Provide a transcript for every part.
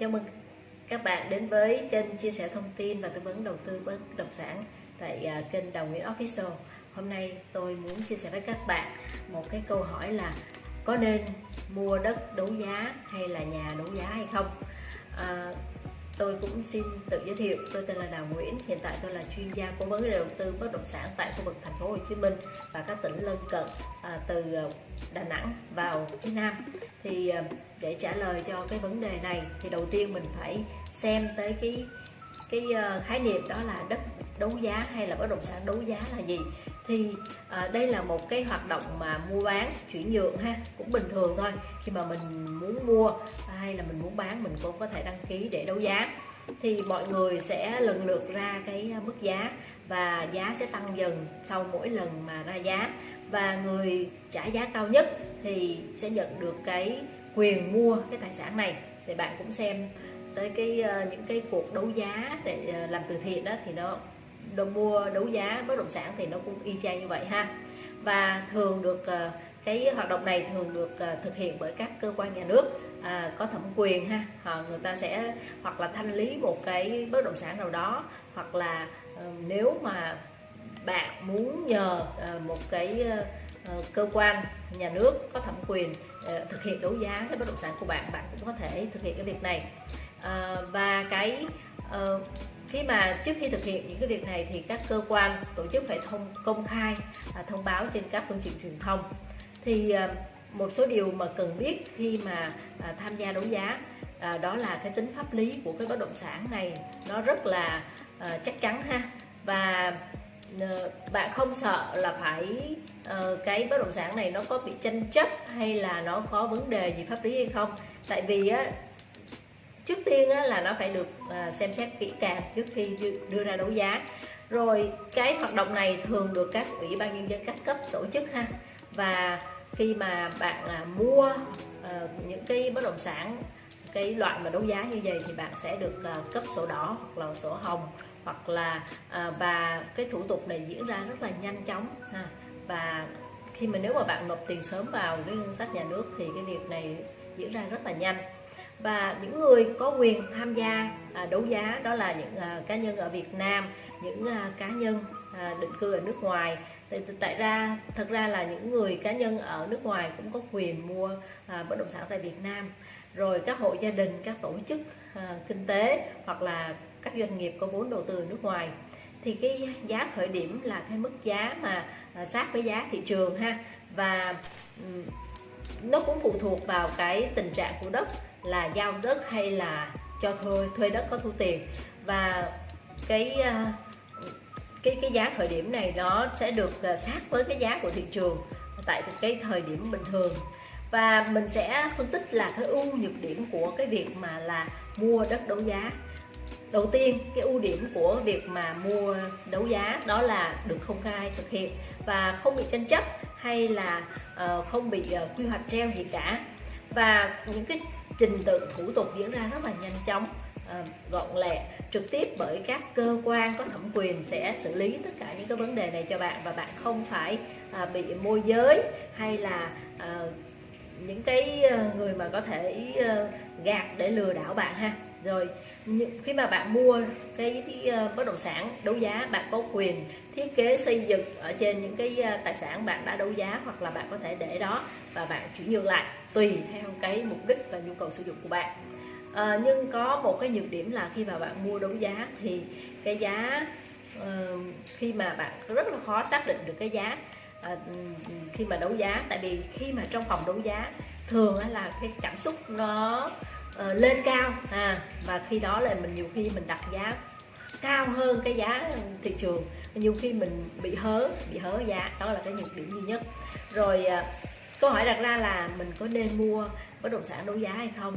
Chào mừng các bạn đến với kênh chia sẻ thông tin và tư vấn đầu tư bất động sản tại à, kênh Đồng Nguyễn Official. Hôm nay tôi muốn chia sẻ với các bạn một cái câu hỏi là có nên mua đất đấu giá hay là nhà đấu giá hay không? À, tôi cũng xin tự giới thiệu. Tôi tên là Đào Nguyễn. Hiện tại tôi là chuyên gia cố vấn đầu tư bất động sản tại khu vực thành phố Hồ Chí Minh và các tỉnh lân cận à, từ à, Đà Nẵng vào phía Nam. Thì à, để trả lời cho cái vấn đề này thì đầu tiên mình phải xem tới cái cái à, khái niệm đó là đất đấu giá hay là bất động sản đấu giá là gì thì à, đây là một cái hoạt động mà mua bán chuyển nhượng ha cũng bình thường thôi. Khi mà mình muốn mua hay là mình muốn bán mình cũng có thể đăng ký để đấu giá. Thì mọi người sẽ lần lượt ra cái à, mức giá và giá sẽ tăng dần sau mỗi lần mà ra giá. Và người trả giá cao nhất thì sẽ nhận được cái quyền mua cái tài sản này. Thì bạn cũng xem tới cái à, những cái cuộc đấu giá để à, làm từ thiện đó thì nó đồ mua đấu giá bất động sản thì nó cũng y chang như vậy ha. Và thường được ờ, cái hoạt động này thường được ờ, thực hiện bởi các cơ quan nhà nước à, có thẩm quyền ha. Họ người ta sẽ hoặc là thanh lý một cái bất động sản nào đó hoặc là ờ, nếu mà bạn muốn nhờ một cái cơ quan nhà nước có thẩm quyền thực hiện đấu giá cái bất động sản của bạn bạn cũng có thể thực hiện cái việc này. À, và cái uh, khi mà trước khi thực hiện những cái việc này thì các cơ quan tổ chức phải thông công khai à, thông báo trên các phương tiện truyền thông. Thì à, một số điều mà cần biết khi mà à, tham gia đấu giá à, đó là cái tính pháp lý của cái bất động sản này nó rất là à, chắc chắn ha. Và à, bạn không sợ là phải uh, cái bất động sản này nó có bị tranh chấp hay là nó có vấn đề gì pháp lý hay không? Tại vì á, trước tiên là nó phải được à, xem xét kỹ càng trước khi đưa ra đấu giá. Rồi cái hoạt động này thường được các ủy ban nhân dân các cấp tổ chức ha. Và khi mà bạn à, mua à, những cái bất động sản, cái loại mà đấu giá như vậy thì bạn sẽ được cấp sổ đỏ hoặc là sổ hồng hoặc là và cái thủ tục này diễn ra rất là nhanh chóng ha. Và khi mà nếu mà bạn nộp tiền sớm vào cái ngân sách nhà nước thì cái việc này diễn ra rất là nhanh và những người có quyền tham gia à, đấu giá đó là những à, cá nhân ở Việt Nam, những à, cá nhân định cư ở nước ngoài. Tại ra, thật ra là những người cá nhân ở nước ngoài cũng có quyền mua bất động sản tại Việt Nam. Rồi các hộ gia đình, các tổ chức kinh tế hoặc là các doanh nghiệp có vốn đầu tư ở nước ngoài. Thì cái giá khởi điểm là cái mức giá mà sát với giá thị trường ha. Và nó cũng phụ thuộc vào cái tình trạng của đất là giao đất hay là cho thuê thuê đất có thu tiền. Và cái ờ, cái cái giá khởi điểm này nó sẽ được ờ, sát với cái giá của thị trường tại cái thời điểm bình thường. Và mình sẽ phân tích là cái ưu nhược điểm của cái việc mà là mua đất đấu giá. Đầu tiên cái ưu điểm của việc mà mua đấu giá đó là được công khai thực hiện và không bị tranh chấp hay là uh, không bị uh, quy hoạch treo gì cả. Và những cái trình tự thủ tục diễn ra rất là nhanh chóng ờ, gọn lẹ, trực tiếp bởi các cơ quan có thẩm quyền sẽ xử lý tất cả những cái vấn đề này cho bạn và bạn không phải à, bị môi giới hay là ờ, những cái ờ, người mà có thể gạt để lừa đảo bạn ha rồi khi mà bạn mua cái, cái ờ, bất động sản đấu giá bạn có quyền thiết kế xây dựng ở trên những cái ờ, tài sản bạn đã đấu giá hoặc là bạn có thể để đó và bạn chuyển nhượng lại tùy theo cái mục đích và nhu cầu sử dụng của bạn. À, nhưng có một cái nhược điểm là khi mà bạn mua đấu giá thì cái giá uh, khi mà bạn rất là khó xác định được cái giá uh, khi mà đấu giá. Tại vì khi mà trong phòng đấu giá thường là cái cảm xúc nó uh, lên cao à, và khi đó là mình nhiều khi mình đặt giá cao hơn cái giá thị trường. Nhiều khi mình bị hớ bị hớ giá đó là cái nhược điểm duy nhất. Rồi uh, câu hỏi đặt ra là mình có nên mua bất động sản đấu giá hay không?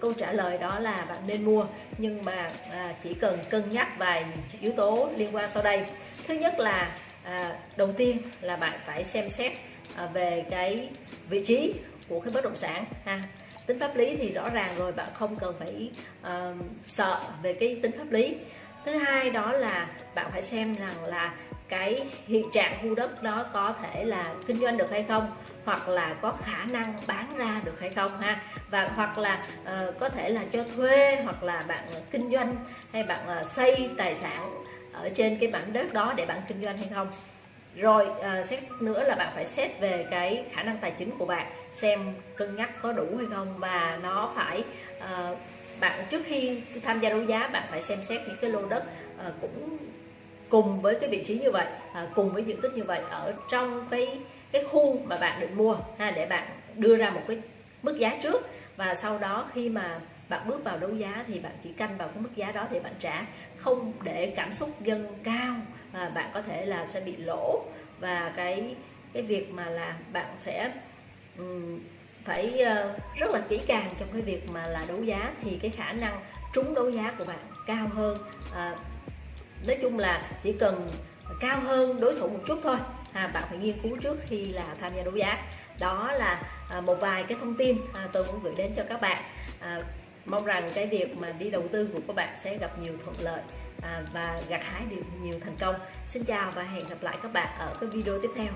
Câu trả lời đó là bạn nên mua nhưng mà à, chỉ cần cân nhắc vài yếu tố liên quan sau đây. Thứ nhất là à, đầu tiên là bạn phải xem xét à, về cái vị trí của cái bất động sản ha tính pháp lý thì rõ ràng rồi bạn không cần phải uh, sợ về cái tính pháp lý. Thứ hai đó là bạn phải xem rằng là cái hiện trạng khu đất đó có thể là kinh doanh được hay không hoặc là có khả năng bán ra được hay không ha. Và hoặc là uh, có thể là cho thuê hoặc là bạn kinh doanh hay bạn uh, xây tài sản ở trên cái mảnh đất đó để bạn kinh doanh hay không rồi à, xét nữa là bạn phải xét về cái khả năng tài chính của bạn xem cân nhắc có đủ hay không và nó phải à, bạn trước khi tham gia đấu giá bạn phải xem xét những cái lô đất à, cũng cùng với cái vị trí như vậy à, cùng với diện tích như vậy ở trong cái cái khu mà bạn định mua ha, để bạn đưa ra một cái mức giá trước. Và sau đó khi mà bạn bước vào đấu giá thì bạn chỉ canh vào cái mức giá đó để bạn trả không để cảm xúc dâng cao và bạn có thể là sẽ bị lỗ. Và cái cái việc mà là bạn sẽ um, phải uh, rất là kỹ càng trong cái việc mà là đấu giá thì cái khả năng trúng đấu giá của bạn cao hơn. À, nói chung là chỉ cần cao hơn đối thủ một chút thôi. À, bạn phải nghiên cứu trước khi là tham gia đấu giá. Đó là à, một vài cái thông tin à, tôi muốn gửi đến cho các bạn. À, mong rằng cái việc mà đi đầu tư của các bạn sẽ gặp nhiều thuận lợi. À, và gặt hái được nhiều thành công. Xin chào và hẹn gặp lại các bạn ở cái video tiếp theo.